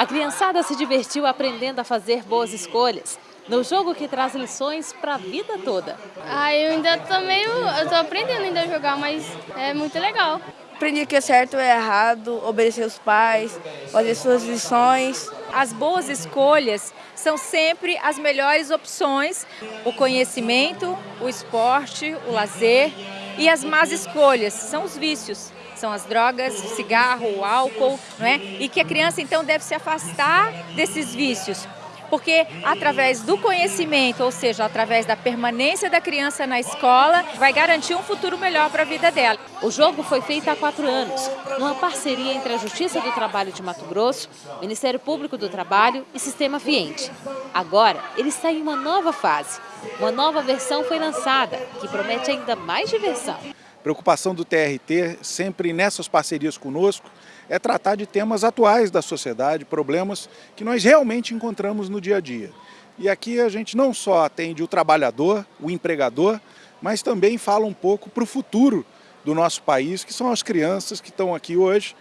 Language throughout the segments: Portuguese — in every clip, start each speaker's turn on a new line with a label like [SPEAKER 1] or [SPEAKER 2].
[SPEAKER 1] A criançada se divertiu aprendendo a fazer boas escolhas. No jogo que traz lições para a vida toda.
[SPEAKER 2] Ah, eu ainda tô meio. Eu tô aprendendo ainda a jogar, mas é muito legal.
[SPEAKER 3] Aprendi que é certo é errado, obedecer os pais, fazer suas lições.
[SPEAKER 4] As boas escolhas são sempre as melhores opções. O conhecimento, o esporte, o lazer e as más escolhas são os vícios são as drogas, o cigarro, o álcool, não é? E que a criança então deve se afastar desses vícios, porque através do conhecimento, ou seja, através da permanência da criança na escola, vai garantir um futuro melhor para a vida dela.
[SPEAKER 1] O jogo foi feito há quatro anos, numa parceria entre a Justiça do Trabalho de Mato Grosso, Ministério Público do Trabalho e Sistema Fiente. Agora, ele está em uma nova fase. Uma nova versão foi lançada, que promete ainda mais diversão.
[SPEAKER 5] Preocupação do TRT, sempre nessas parcerias conosco, é tratar de temas atuais da sociedade, problemas que nós realmente encontramos no dia a dia. E aqui a gente não só atende o trabalhador, o empregador, mas também fala um pouco para o futuro do nosso país, que são as crianças que estão aqui hoje.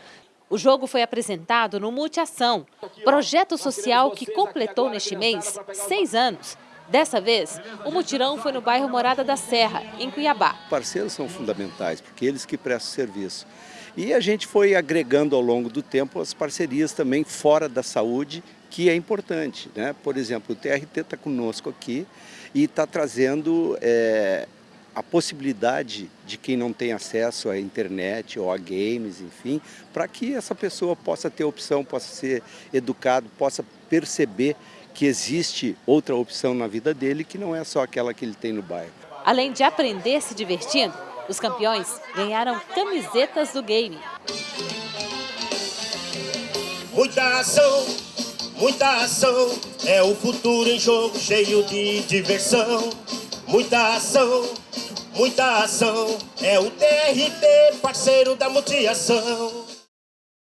[SPEAKER 1] O jogo foi apresentado no Multiação, projeto social que completou neste mês seis anos Dessa vez, o mutirão foi no bairro Morada da Serra, em Cuiabá.
[SPEAKER 6] Parceiros são fundamentais, porque eles que prestam serviço. E a gente foi agregando ao longo do tempo as parcerias também fora da saúde, que é importante. Né? Por exemplo, o TRT está conosco aqui e está trazendo é, a possibilidade de quem não tem acesso à internet ou a games, enfim, para que essa pessoa possa ter opção, possa ser educado, possa perceber que existe outra opção na vida dele que não é só aquela que ele tem no bairro.
[SPEAKER 1] Além de aprender se divertindo, os campeões ganharam camisetas do game.
[SPEAKER 7] Muita ação, muita ação, é o futuro em jogo cheio de diversão. Muita ação, muita ação, é o TRT, parceiro da multiação.